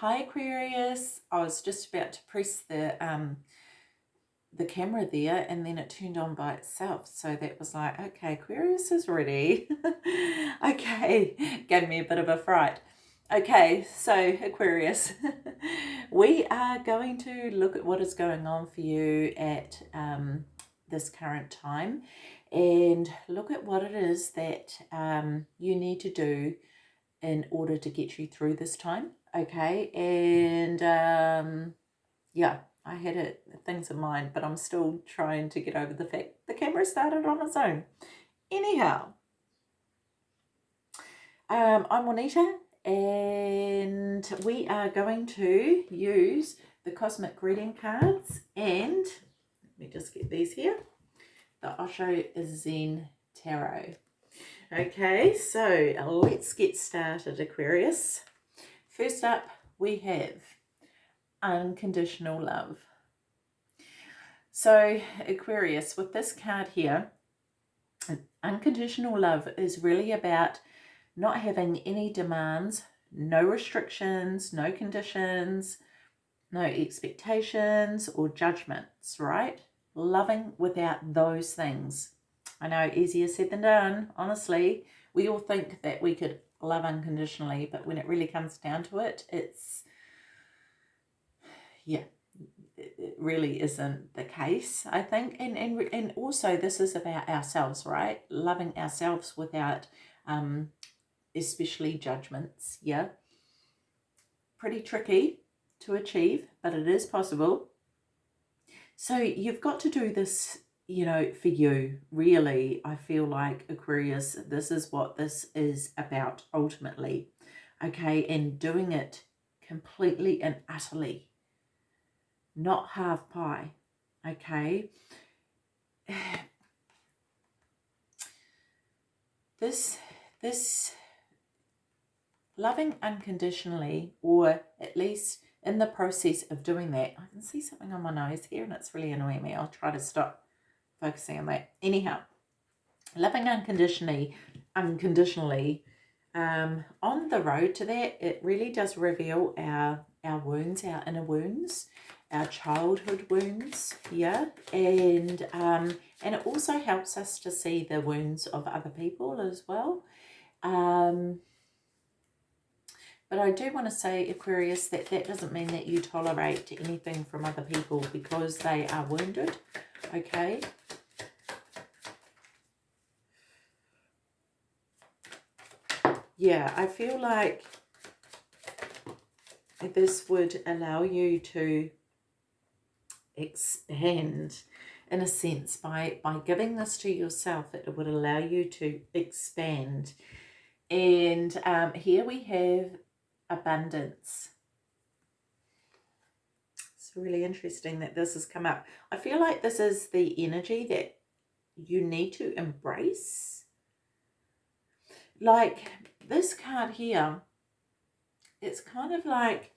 Hi Aquarius. I was just about to press the um the camera there and then it turned on by itself. So that was like, okay, Aquarius is ready. okay, gave me a bit of a fright. Okay, so Aquarius, we are going to look at what is going on for you at um, this current time and look at what it is that um, you need to do in order to get you through this time. Okay, and um, yeah, I had it, things in mind, but I'm still trying to get over the fact the camera started on its own. Anyhow, um, I'm Juanita and we are going to use the Cosmic Greeting cards and let me just get these here. The Osho Zen Tarot. Okay, so let's get started, Aquarius. First up, we have unconditional love. So Aquarius, with this card here, unconditional love is really about not having any demands, no restrictions, no conditions, no expectations or judgments, right? Loving without those things. I know easier said than done, honestly. We all think that we could love unconditionally, but when it really comes down to it, it's, yeah, it really isn't the case, I think. And, and, and also this is about ourselves, right? Loving ourselves without um, especially judgments, yeah. Pretty tricky to achieve, but it is possible. So you've got to do this, you know, for you, really. I feel like Aquarius, this is what this is about ultimately, okay? And doing it completely and utterly, not half pie, okay? This, this loving unconditionally or at least in the process of doing that I can see something on my nose here and it's really annoying me I'll try to stop focusing on that. Anyhow loving unconditionally unconditionally um, on the road to that it really does reveal our our wounds our inner wounds our childhood wounds yeah? And um and it also helps us to see the wounds of other people as well. Um but I do want to say, Aquarius, that that doesn't mean that you tolerate anything from other people because they are wounded, okay? Yeah, I feel like this would allow you to expand in a sense by by giving this to yourself it would allow you to expand and um, here we have abundance. It's really interesting that this has come up. I feel like this is the energy that you need to embrace. Like this card here, it's kind of like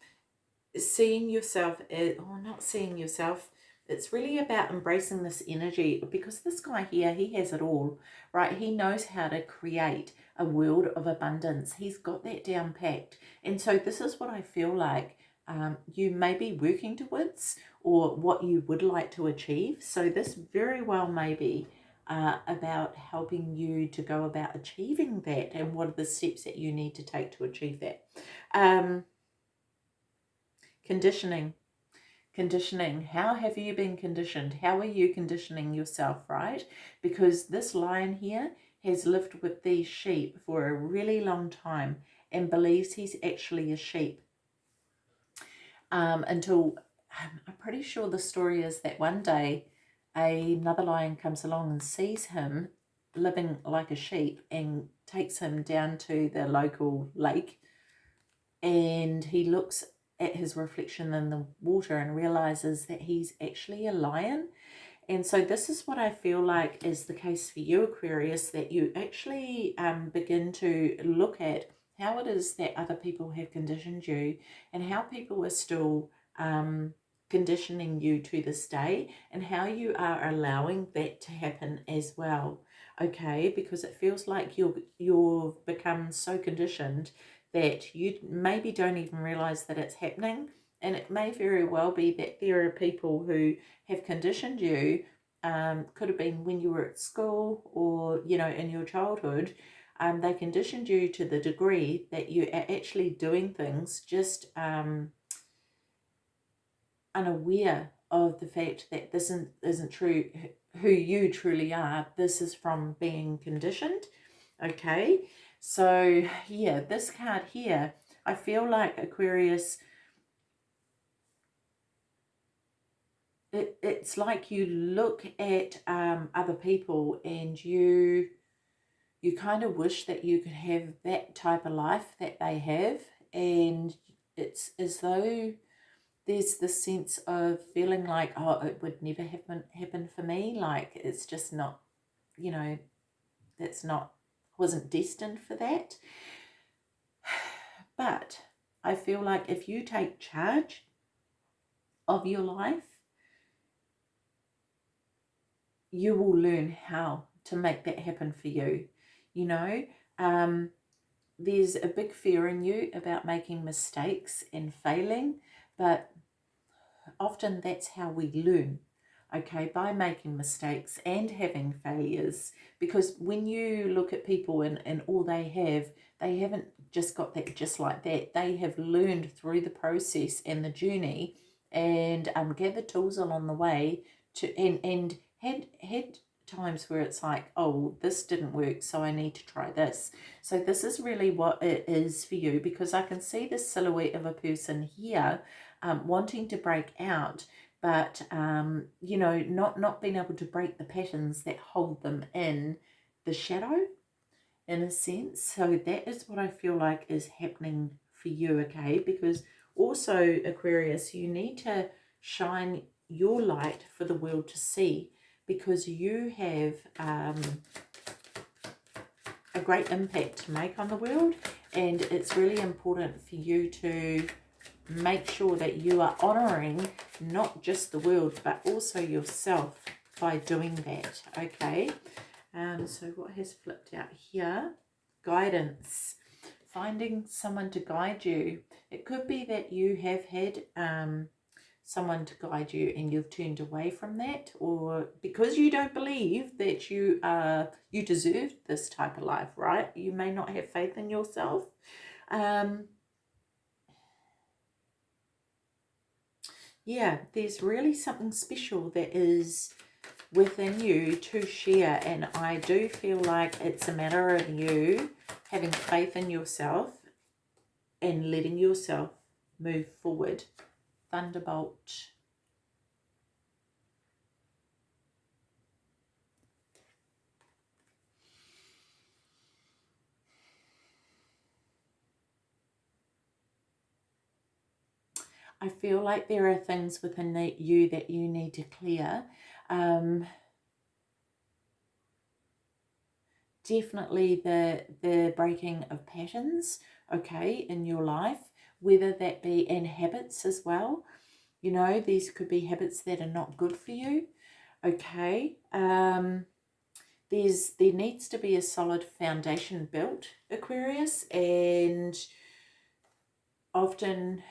seeing yourself, as, or not seeing yourself, it's really about embracing this energy because this guy here, he has it all, right? He knows how to create a world of abundance. He's got that down packed. And so this is what I feel like um, you may be working towards or what you would like to achieve. So this very well may be uh, about helping you to go about achieving that and what are the steps that you need to take to achieve that. Um, conditioning. Conditioning. How have you been conditioned? How are you conditioning yourself right? Because this lion here has lived with these sheep for a really long time and believes he's actually a sheep. Um, until I'm pretty sure the story is that one day another lion comes along and sees him living like a sheep and takes him down to the local lake and he looks at his reflection in the water and realizes that he's actually a lion. And so this is what I feel like is the case for you, Aquarius, that you actually um, begin to look at how it is that other people have conditioned you and how people are still um, conditioning you to this day and how you are allowing that to happen as well. Okay, because it feels like you're, you've become so conditioned that you maybe don't even realize that it's happening. And it may very well be that there are people who have conditioned you, um, could have been when you were at school or, you know, in your childhood, um, they conditioned you to the degree that you are actually doing things just um, unaware of the fact that this isn't, isn't true, who you truly are. This is from being conditioned, okay? So, yeah, this card here, I feel like Aquarius, it, it's like you look at um, other people and you you kind of wish that you could have that type of life that they have and it's as though there's this sense of feeling like oh it would never happen happen for me. Like it's just not you know that's not wasn't destined for that. But I feel like if you take charge of your life you will learn how to make that happen for you you know? Um, there's a big fear in you about making mistakes and failing but often that's how we learn okay by making mistakes and having failures because when you look at people and, and all they have they haven't just got that just like that they have learned through the process and the journey and um, gathered tools along the way to and and had had times where it's like, oh, this didn't work, so I need to try this. So this is really what it is for you because I can see the silhouette of a person here um, wanting to break out, but, um, you know, not, not being able to break the patterns that hold them in the shadow, in a sense. So that is what I feel like is happening for you, okay? Because also, Aquarius, you need to shine your light for the world to see because you have um, a great impact to make on the world and it's really important for you to make sure that you are honouring not just the world but also yourself by doing that okay? Um so what has flipped out here? Guidance. Finding someone to guide you. It could be that you have had um someone to guide you and you've turned away from that or because you don't believe that you are you deserve this type of life right? You may not have faith in yourself. Um yeah there's really something special that is within you to share and I do feel like it's a matter of you having faith in yourself and letting yourself move forward Thunderbolt. I feel like there are things within you that you need to clear. Um, definitely the the breaking of patterns, okay, in your life whether that be in habits as well. You know, these could be habits that are not good for you. Okay. Um, there's There needs to be a solid foundation built, Aquarius, and often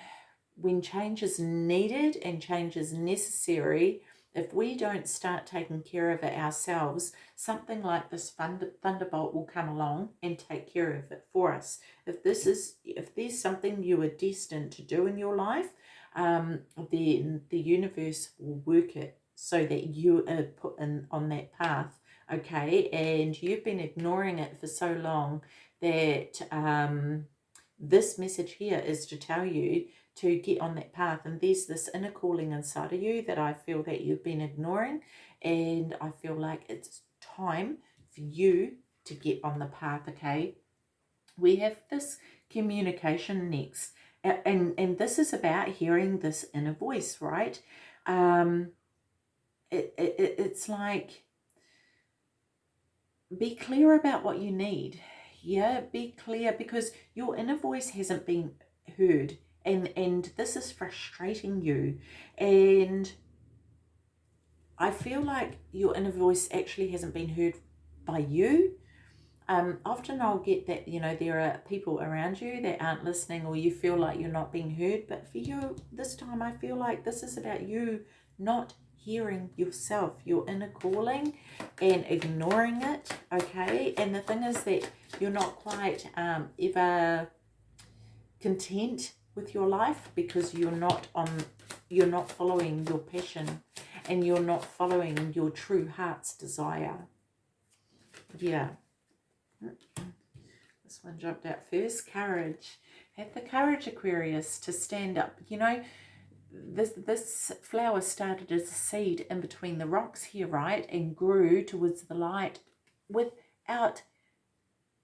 when change is needed and change is necessary, if we don't start taking care of it ourselves, something like this thunder, thunderbolt will come along and take care of it for us. If this is, if there's something you are destined to do in your life, um, then the universe will work it so that you are put in on that path, okay? And you've been ignoring it for so long that um, this message here is to tell you to get on that path. And there's this inner calling inside of you that I feel that you've been ignoring. And I feel like it's time for you to get on the path, okay? We have this communication next. And, and this is about hearing this inner voice, right? Um, it, it, it's like, be clear about what you need. Yeah, be clear because your inner voice hasn't been heard and and this is frustrating you and I feel like your inner voice actually hasn't been heard by you um, often I'll get that, you know, there are people around you that aren't listening or you feel like you're not being heard. But for you, this time I feel like this is about you not hearing yourself, your inner calling and ignoring it, okay? And the thing is that you're not quite um, ever content with your life because you're not on, you're not following your passion and you're not following your true heart's desire. Yeah. This one jumped out first. Courage. Have the courage, Aquarius, to stand up. You know, this this flower started as a seed in between the rocks here, right? And grew towards the light without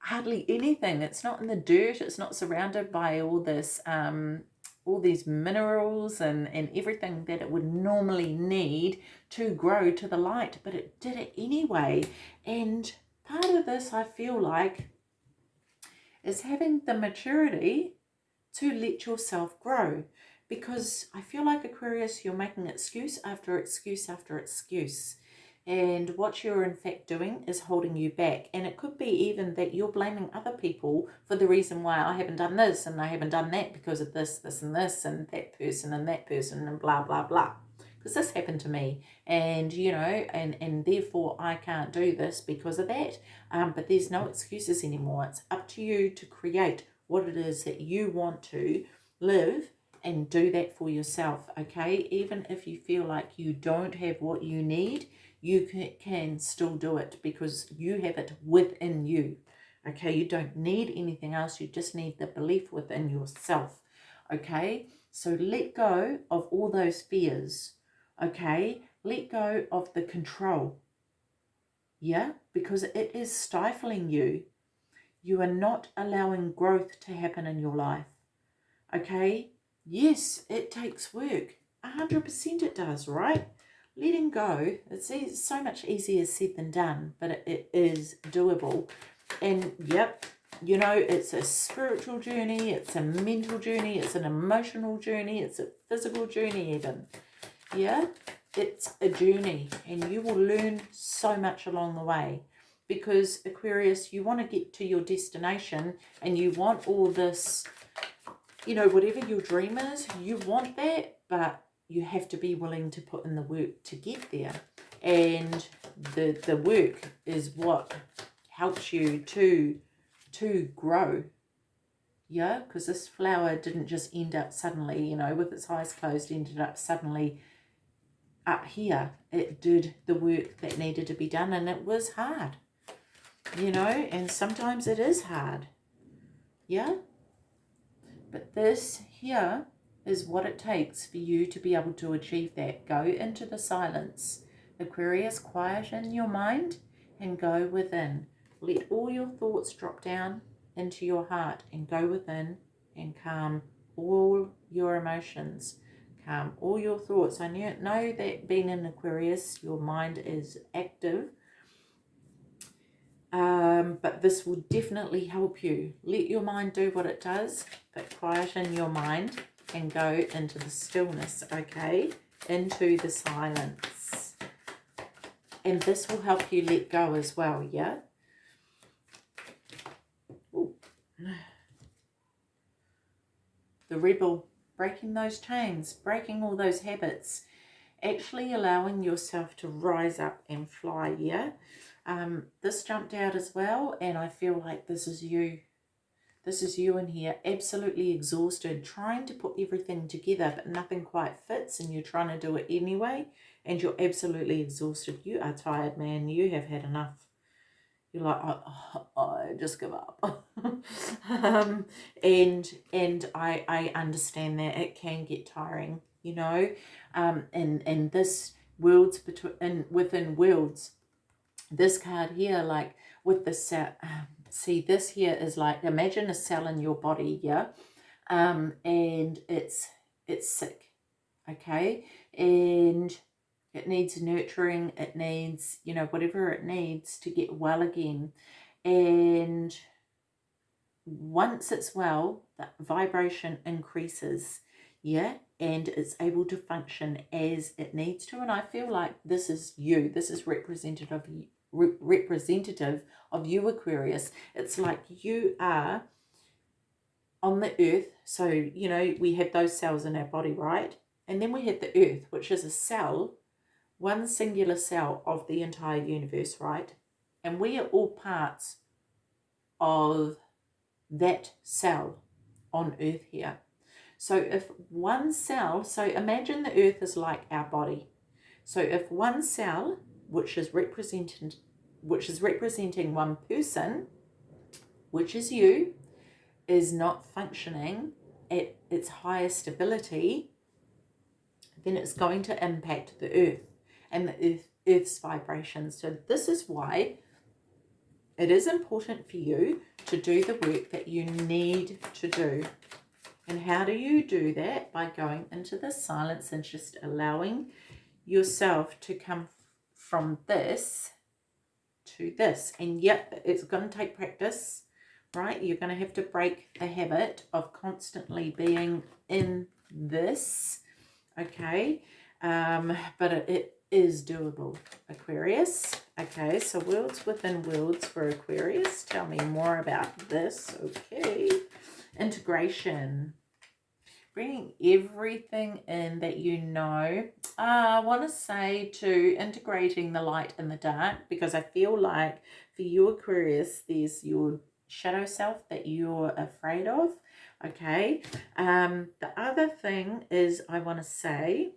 hardly anything. It's not in the dirt. It's not surrounded by all this, um, all these minerals and, and everything that it would normally need to grow to the light. But it did it anyway. And part of this, I feel like, is having the maturity to let yourself grow because I feel like Aquarius, you're making excuse after excuse after excuse. And what you're in fact doing is holding you back. And it could be even that you're blaming other people for the reason why I haven't done this and I haven't done that because of this, this and this and that person and that person and blah, blah, blah. Because this happened to me and, you know, and, and therefore I can't do this because of that. Um, but there's no excuses anymore. It's up to you to create what it is that you want to live and do that for yourself, okay? Even if you feel like you don't have what you need, you can, still do it because you have it within you, okay? You don't need anything else. You just need the belief within yourself, okay? So let go of all those fears, okay? Let go of the control, yeah? Because it is stifling you. You are not allowing growth to happen in your life, okay? Yes, it takes work. 100% it does, right? Letting go, it's so much easier said than done, but it, is doable. And yep, you know, it's a spiritual journey, it's a mental journey, it's an emotional journey, it's a physical journey even. Yeah, it's a journey and you will learn so much along the way because Aquarius, you want to get to your destination and you want all this you know, whatever your dream is, you want that, but you have to be willing to put in the work to get there. And the, the work is what helps you to, to grow. Yeah, because this flower didn't just end up suddenly, you know, with its eyes closed, ended up suddenly up here. It did the work that needed to be done and it was hard, you know, and sometimes it is hard. Yeah, but this here is what it takes for you to be able to achieve that. Go into the silence. Aquarius, quieten your mind and go within. Let all your thoughts drop down into your heart and go within and calm all your emotions. Calm all your thoughts. I know that being in Aquarius, your mind is active um, but this will definitely help you. Let your mind do what it does, but quieten your mind and go into the stillness, okay? Into the silence. And this will help you let go as well, yeah? The rebel, breaking those chains, breaking all those habits, actually allowing yourself to rise up and fly, yeah? Um, this jumped out as well, and I feel like this is you. This is you in here, absolutely exhausted, trying to put everything together, but nothing quite fits, and you're trying to do it anyway, and you're absolutely exhausted. You are tired, man. You have had enough. You're like, oh, oh, I just give up. um, and and I, I understand that it can get tiring, you know, um, and, and this worlds between, within worlds, this card here, like with the cell, um, see this here is like, imagine a cell in your body, yeah? Um, and it's, it's sick, okay? And it needs nurturing, it needs, you know, whatever it needs to get well again. And once it's well, that vibration increases, yeah? And it's able to function as it needs to. And I feel like this is you. This is representative re representative of you, Aquarius. It's like you are on the earth. So, you know, we have those cells in our body, right? And then we have the earth, which is a cell, one singular cell of the entire universe, right? And we are all parts of that cell on earth here. So if one cell, so imagine the earth is like our body. So if one cell, which is represented, which is representing one person, which is you, is not functioning at its highest ability, then it's going to impact the earth and the earth, earth's vibrations. So this is why it is important for you to do the work that you need to do. And how do you do that? By going into the silence and just allowing yourself to come from this to this. And yep, it's going to take practice, right? You're going to have to break the habit of constantly being in this, okay? Um, but it, it is doable, Aquarius. Okay, so worlds within worlds for Aquarius. Tell me more about this. Okay, integration. Bringing everything in that you know. Uh, I want to say to integrating the light and the dark because I feel like for you Aquarius, there's your shadow self that you're afraid of. Okay, um, the other thing is I want to say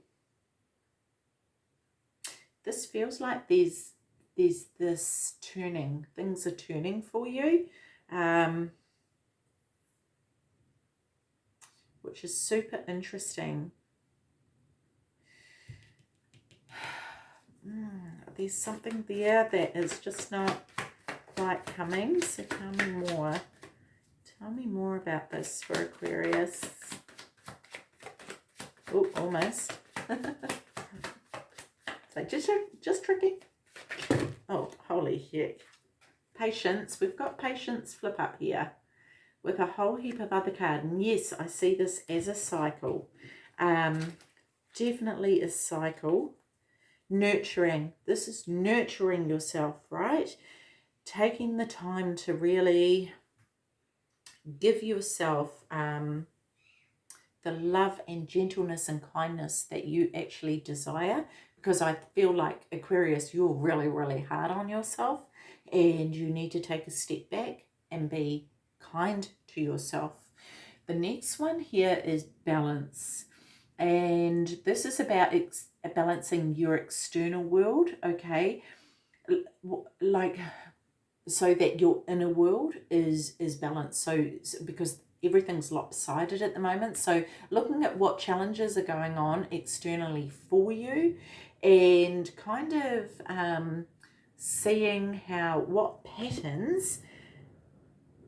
this feels like there's there's this turning things are turning for you um, which is super interesting mm, there's something there that is just not quite coming so tell me more tell me more about this for Aquarius oh almost like, just, just tricky. Oh, holy heck. Patience. We've got patience flip up here with a whole heap of other cards. And yes, I see this as a cycle. Um, definitely a cycle. Nurturing. This is nurturing yourself, right? Taking the time to really give yourself um, the love and gentleness and kindness that you actually desire because I feel like Aquarius, you're really, really hard on yourself and you need to take a step back and be kind to yourself. The next one here is balance. And this is about balancing your external world, okay? Like, so that your inner world is is balanced. So, because everything's lopsided at the moment. So looking at what challenges are going on externally for you and kind of um, seeing how what patterns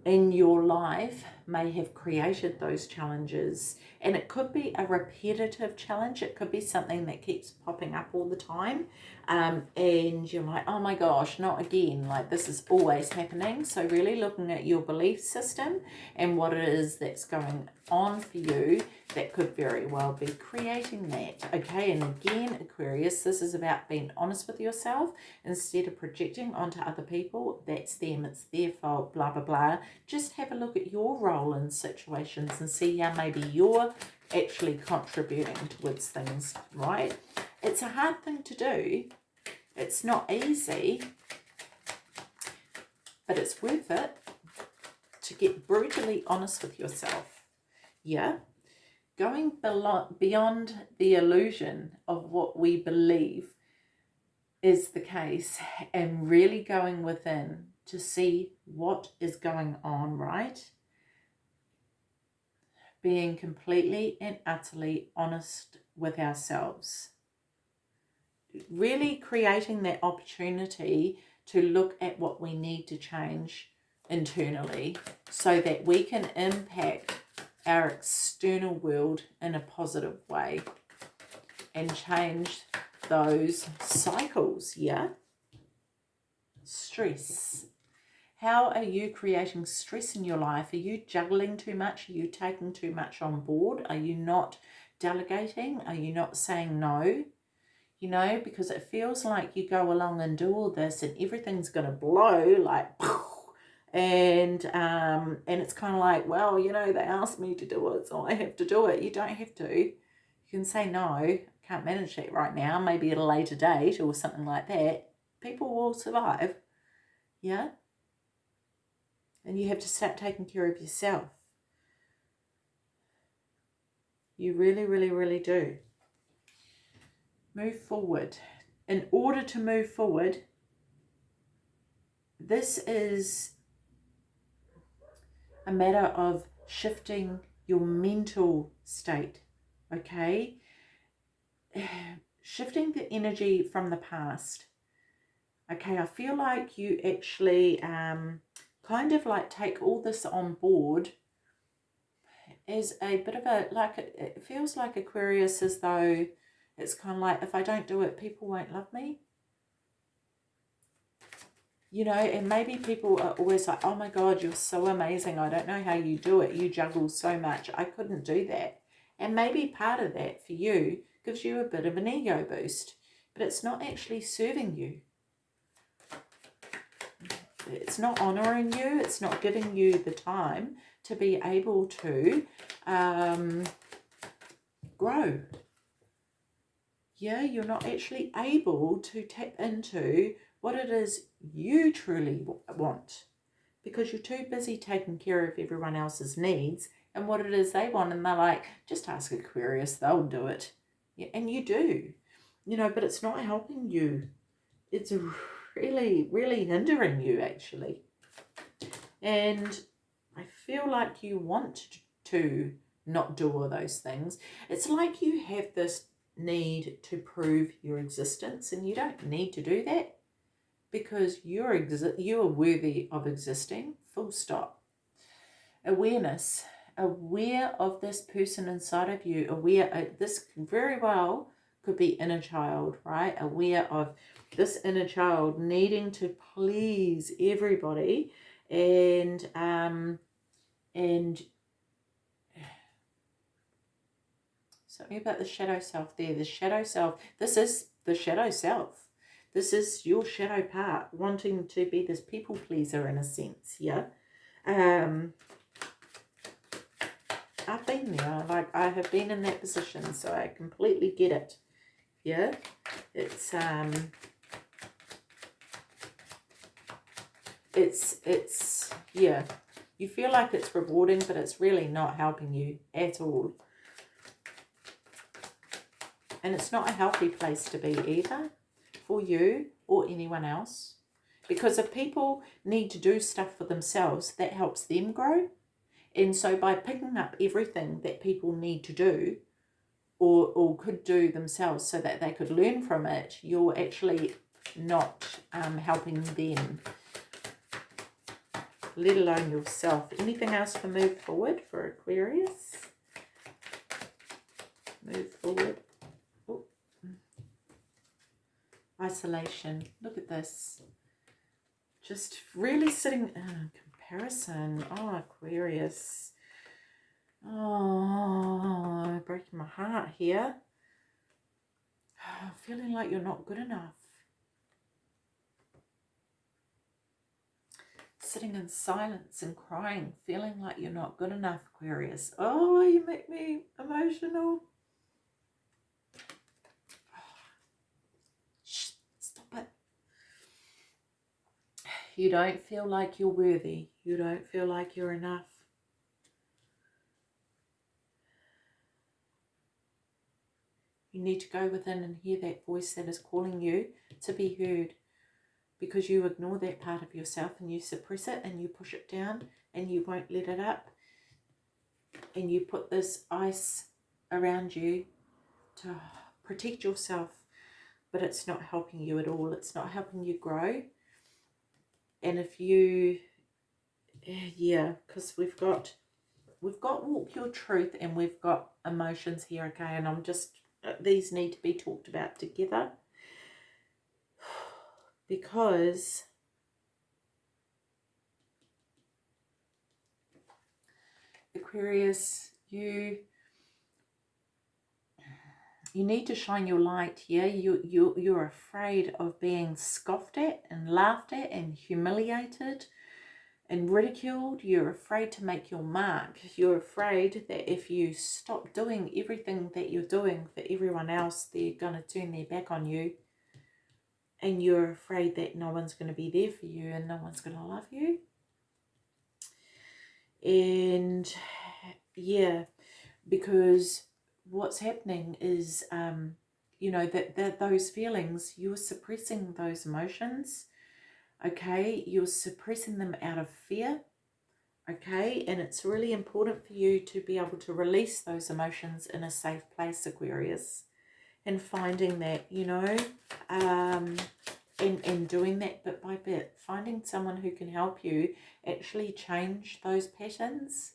in your life may have created those challenges. And it could be a repetitive challenge. It could be something that keeps popping up all the time. Um, and you're like oh my gosh not again. Like this is always happening. So really looking at your belief system and what it is that's going on for you that could very well be creating that okay? And again Aquarius this is about being honest with yourself instead of projecting onto other people. That's them. It's their fault blah blah blah. Just have a look at your role in situations and see how maybe you're actually contributing towards things right? It's a hard thing to do. It's not easy but it's worth it to get brutally honest with yourself. Yeah, going beyond the illusion of what we believe is the case and really going within to see what is going on, right? Being completely and utterly honest with ourselves. Really creating that opportunity to look at what we need to change internally so that we can impact our external world in a positive way and change those cycles, yeah? Stress. How are you creating stress in your life? Are you juggling too much? Are you taking too much on board? Are you not delegating? Are you not saying no? you know, because it feels like you go along and do all this and everything's going to blow like, and um, and it's kind of like, well, you know, they asked me to do it, so I have to do it. You don't have to. You can say no, can't manage it right now, maybe at a later date or something like that. People will survive, yeah. And you have to start taking care of yourself. You really, really, really do move forward. In order to move forward, this is a matter of shifting your mental state, okay? Shifting the energy from the past. Okay, I feel like you actually um, kind of like take all this on board as a bit of a, like, it feels like Aquarius as though it's kind of like, if I don't do it, people won't love me. You know, and maybe people are always like, oh my God, you're so amazing. I don't know how you do it. You juggle so much. I couldn't do that. And maybe part of that for you gives you a bit of an ego boost, but it's not actually serving you. It's not honouring you. It's not giving you the time to be able to um, grow. Yeah, you're not actually able to tap into what it is you truly want because you're too busy taking care of everyone else's needs and what it is they want and they're like just ask aquarius they'll do it. Yeah, and you do. You know but it's not helping you. It's really really hindering you actually. And i feel like you want to not do all those things. It's like you have this need to prove your existence and you don't need to do that because you're exi you are worthy of existing full stop. Awareness. Aware of this person inside of you. Aware uh, this very well could be inner child right aware of this inner child needing to please everybody and um and Something about the shadow self there. The shadow self. This is the shadow self. This is your shadow part, wanting to be this people pleaser in a sense, yeah? Um, I've been there. Like, I have been in that position, so I completely get it. Yeah? It's, um... It's, it's, yeah. You feel like it's rewarding, but it's really not helping you at all. And it's not a healthy place to be either for you or anyone else. Because if people need to do stuff for themselves, that helps them grow. And so by picking up everything that people need to do or, or could do themselves so that they could learn from it, you're actually not um, helping them, let alone yourself. Anything else for move forward for Aquarius? Move forward isolation. Look at this. Just really sitting, uh, comparison. Oh, Aquarius. Oh, breaking my heart here. feeling like you're not good enough. Sitting in silence and crying, feeling like you're not good enough, Aquarius. Oh, you make me emotional. Stop it. You don't feel like you're worthy. You don't feel like you're enough. You need to go within and hear that voice that is calling you to be heard because you ignore that part of yourself and you suppress it and you push it down and you won't let it up. And you put this ice around you to protect yourself but it's not helping you at all. It's not helping you grow. And if you yeah because we've got we've got walk your truth and we've got emotions here okay? And i'm just Uh, these need to be talked about together because Aquarius you you need to shine your light here. You, you, you're afraid of being scoffed at and laughed at and humiliated and ridiculed. You're afraid to make your mark. You're afraid that if you stop doing everything that you're doing for everyone else, they're going to turn their back on you. And you're afraid that no one's going to be there for you and no one's going to love you. And yeah, because what's happening is, um, you know, that, that those feelings, you're suppressing those emotions okay? You're suppressing them out of fear, okay? And it's really important for you to be able to release those emotions in a safe place, Aquarius. And finding that, you know, um, and, and doing that bit by bit. Finding someone who can help you actually change those patterns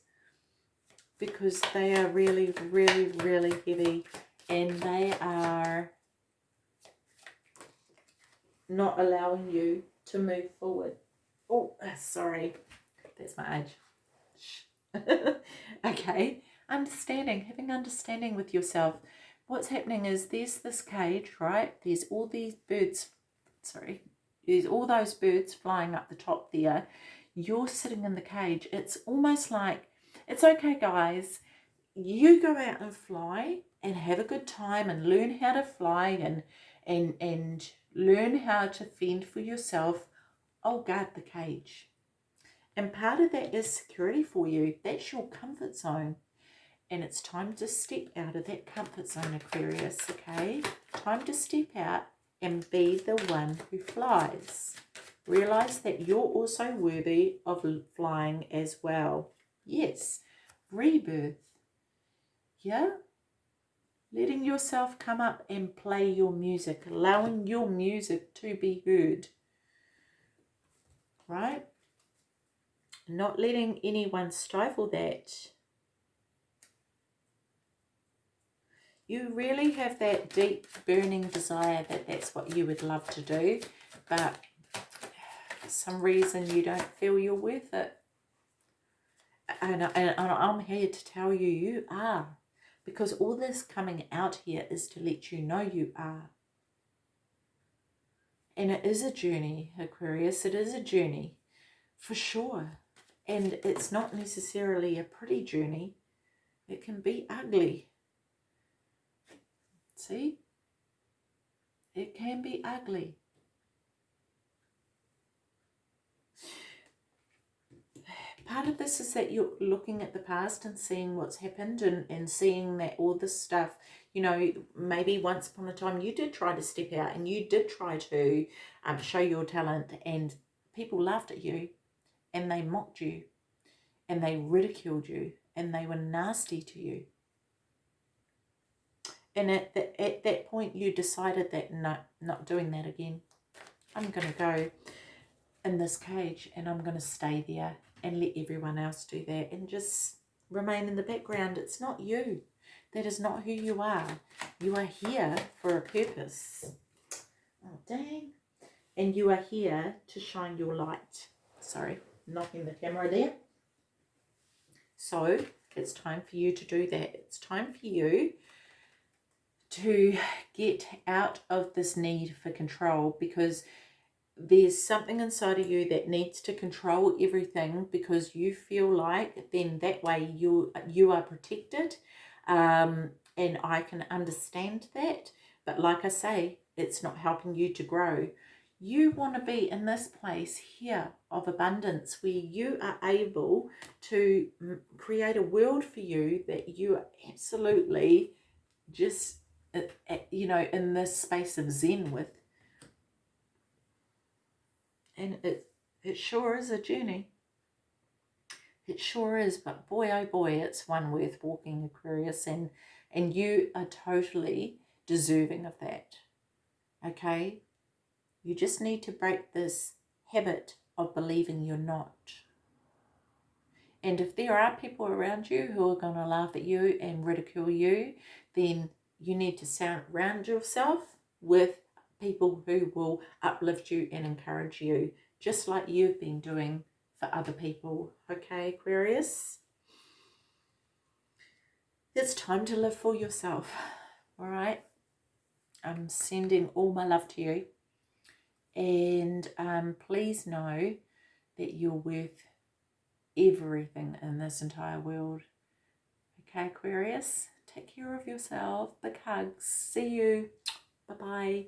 because they are really, really, really heavy and they are not allowing you to move forward. Oh, uh, sorry. That's my age. okay. Understanding, having understanding with yourself. What's happening is there's this cage, right? There's all these birds, sorry, there's all those birds flying up the top there. You're sitting in the cage. It's almost like, it's okay, guys. You go out and fly and have a good time and learn how to fly and and and learn how to fend for yourself. I'll guard the cage. And part of that is security for you. That's your comfort zone. And it's time to step out of that comfort zone, Aquarius, okay? Time to step out and be the one who flies. Realize that you're also worthy of flying as well. Yes, rebirth. Yeah? Letting yourself come up and play your music, allowing your music to be heard, right? Not letting anyone stifle that. You really have that deep burning desire that that's what you would love to do, but for some reason you don't feel you're worth it. And, and, and I'm here to tell you, you are because all this coming out here is to let you know you are. And it is a journey, Aquarius, it is a journey, for sure. And it's not necessarily a pretty journey. It can be ugly. See? It can be ugly. Part of this is that you're looking at the past and seeing what's happened and, and seeing that all this stuff, you know, maybe once upon a time you did try to step out and you did try to um, show your talent and people laughed at you and they mocked you and they ridiculed you and they were nasty to you. And at, the, at that point you decided that no, not doing that again. I'm going to go in this cage and I'm going to stay there and let everyone else do that and just remain in the background. It's not you. That is not who you are. You are here for a purpose. Oh, dang. And you are here to shine your light. Sorry, knocking the camera there. So it's time for you to do that. It's time for you to get out of this need for control because there's something inside of you that needs to control everything because you feel like then that way you you are protected um, and I can understand that. But like I say it's not helping you to grow. You want to be in this place here of abundance where you are able to create a world for you that you are absolutely just uh, uh, you know in this space of zen with and it, it sure is a journey. It sure is, but boy, oh boy, it's one worth walking, Aquarius, and, and you are totally deserving of that. Okay? You just need to break this habit of believing you're not. And if there are people around you who are going to laugh at you and ridicule you, then you need to surround yourself with people who will uplift you and encourage you, just like you've been doing for other people. Okay, Aquarius? It's time to live for yourself, all right? I'm sending all my love to you. And um, please know that you're worth everything in this entire world. Okay, Aquarius, take care of yourself. Big hugs. See you. Bye bye.